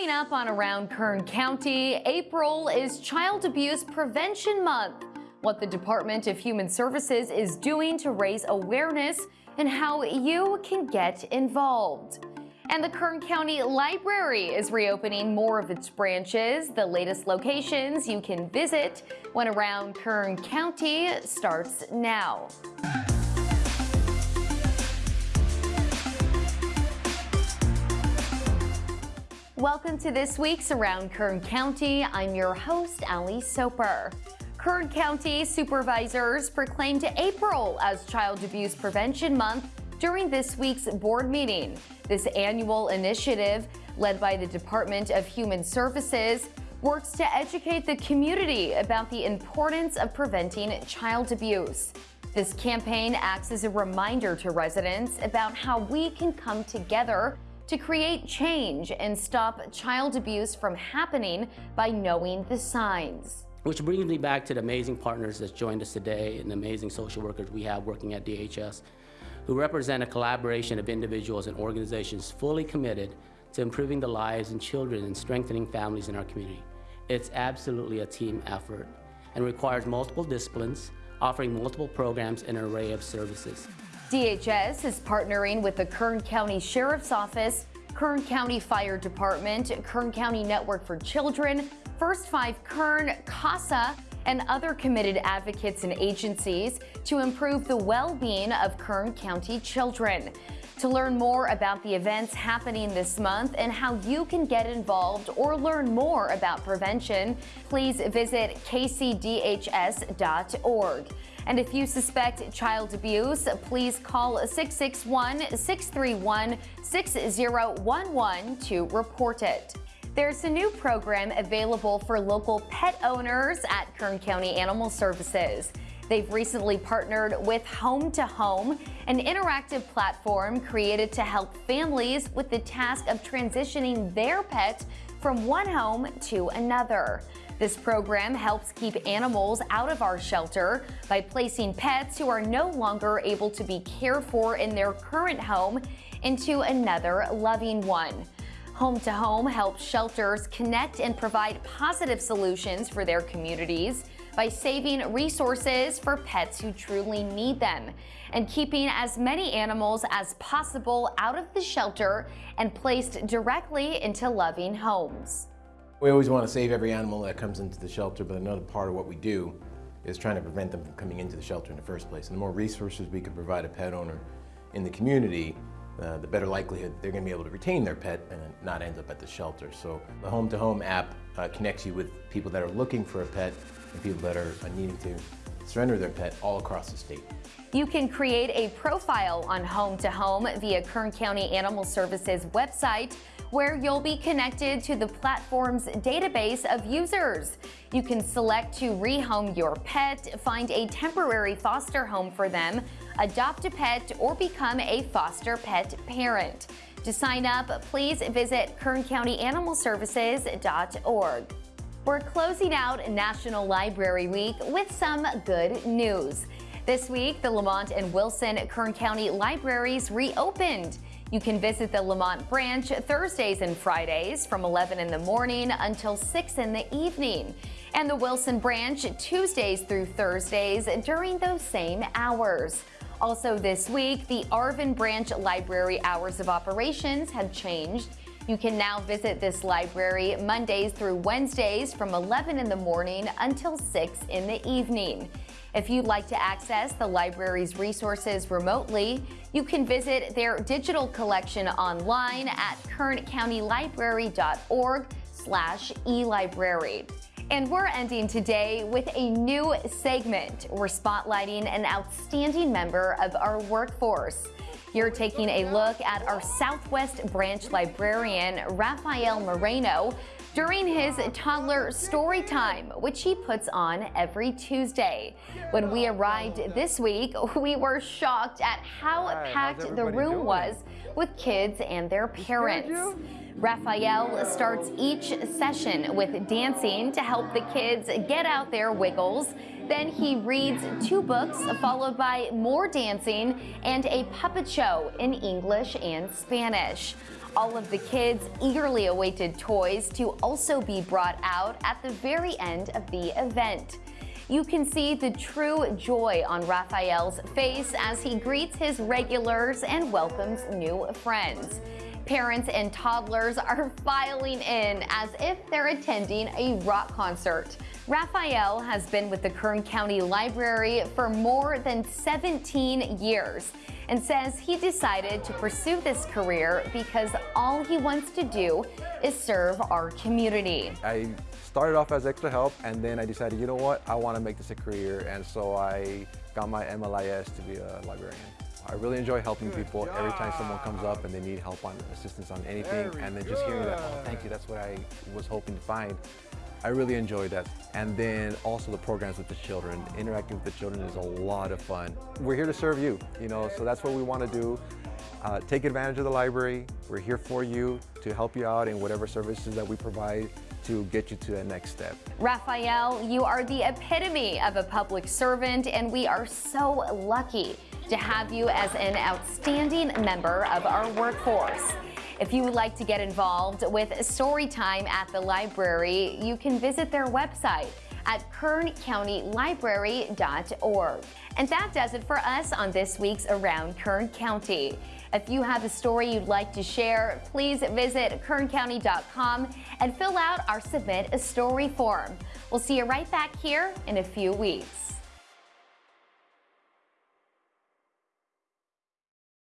Coming up on Around Kern County, April is Child Abuse Prevention Month. What the Department of Human Services is doing to raise awareness and how you can get involved. And the Kern County Library is reopening more of its branches. The latest locations you can visit when Around Kern County starts now. Welcome to this week's Around Kern County. I'm your host, Ali Soper. Kern County supervisors proclaimed April as Child Abuse Prevention Month during this week's board meeting. This annual initiative, led by the Department of Human Services, works to educate the community about the importance of preventing child abuse. This campaign acts as a reminder to residents about how we can come together to create change and stop child abuse from happening by knowing the signs. Which brings me back to the amazing partners that joined us today and the amazing social workers we have working at DHS, who represent a collaboration of individuals and organizations fully committed to improving the lives of children and strengthening families in our community. It's absolutely a team effort and requires multiple disciplines, offering multiple programs and an array of services. DHS is partnering with the Kern County Sheriff's Office, Kern County Fire Department, Kern County Network for Children, First Five Kern, CASA, and other committed advocates and agencies to improve the well-being of Kern County children. To learn more about the events happening this month and how you can get involved or learn more about prevention, please visit kcdhs.org. And if you suspect child abuse, please call 661-631-6011 to report it. There's a new program available for local pet owners at Kern County Animal Services. They've recently partnered with Home to Home, an interactive platform created to help families with the task of transitioning their pet from one home to another. This program helps keep animals out of our shelter by placing pets who are no longer able to be cared for in their current home into another loving one. Home to Home helps shelters connect and provide positive solutions for their communities by saving resources for pets who truly need them and keeping as many animals as possible out of the shelter and placed directly into loving homes. We always want to save every animal that comes into the shelter, but another part of what we do is trying to prevent them from coming into the shelter in the first place. And the more resources we can provide a pet owner in the community, uh, the better likelihood they're going to be able to retain their pet and not end up at the shelter. So the Home to Home app uh, connects you with people that are looking for a pet and people that are uh, needing to surrender their pet all across the state. You can create a profile on Home to Home via Kern County Animal Services website where you'll be connected to the platform's database of users. You can select to rehome your pet, find a temporary foster home for them, adopt a pet, or become a foster pet parent. To sign up, please visit kerncountyanimalservices.org. We're closing out National Library Week with some good news. This week, the Lamont and Wilson Kern County Libraries reopened. You can visit the Lamont branch Thursdays and Fridays from 11 in the morning until 6 in the evening, and the Wilson branch Tuesdays through Thursdays during those same hours. Also this week, the Arvin branch library hours of operations have changed. You can now visit this library Mondays through Wednesdays from 11 in the morning until 6 in the evening. If you'd like to access the library's resources remotely, you can visit their digital collection online at kerncountylibrary.org slash elibrary. And we're ending today with a new segment. We're spotlighting an outstanding member of our workforce. You're taking a look at our Southwest Branch librarian, Rafael Moreno, during his toddler story time, which he puts on every Tuesday. When we arrived this week, we were shocked at how packed the room doing? was with kids and their parents. Raphael starts each session with dancing to help the kids get out their wiggles. Then he reads two books, followed by more dancing and a puppet show in English and Spanish. All of the kids' eagerly awaited toys to also be brought out at the very end of the event. You can see the true joy on Raphael's face as he greets his regulars and welcomes new friends. Parents and toddlers are filing in as if they're attending a rock concert. Raphael has been with the Kern County Library for more than 17 years and says he decided to pursue this career because all he wants to do is serve our community. I started off as extra help and then I decided, you know what, I want to make this a career and so I got my MLIS to be a librarian. I really enjoy helping people every time someone comes up and they need help on assistance on anything and then just hearing that, oh, thank you, that's what I was hoping to find. I really enjoy that. And then also the programs with the children. Interacting with the children is a lot of fun. We're here to serve you, you know, so that's what we want to do. Uh, take advantage of the library. We're here for you to help you out in whatever services that we provide to get you to that next step. Raphael, you are the epitome of a public servant, and we are so lucky to have you as an outstanding member of our workforce. If you would like to get involved with Storytime at the library, you can visit their website at kerncountylibrary.org. And that does it for us on this week's Around Kern County. If you have a story you'd like to share, please visit kerncounty.com and fill out our Submit a Story form. We'll see you right back here in a few weeks.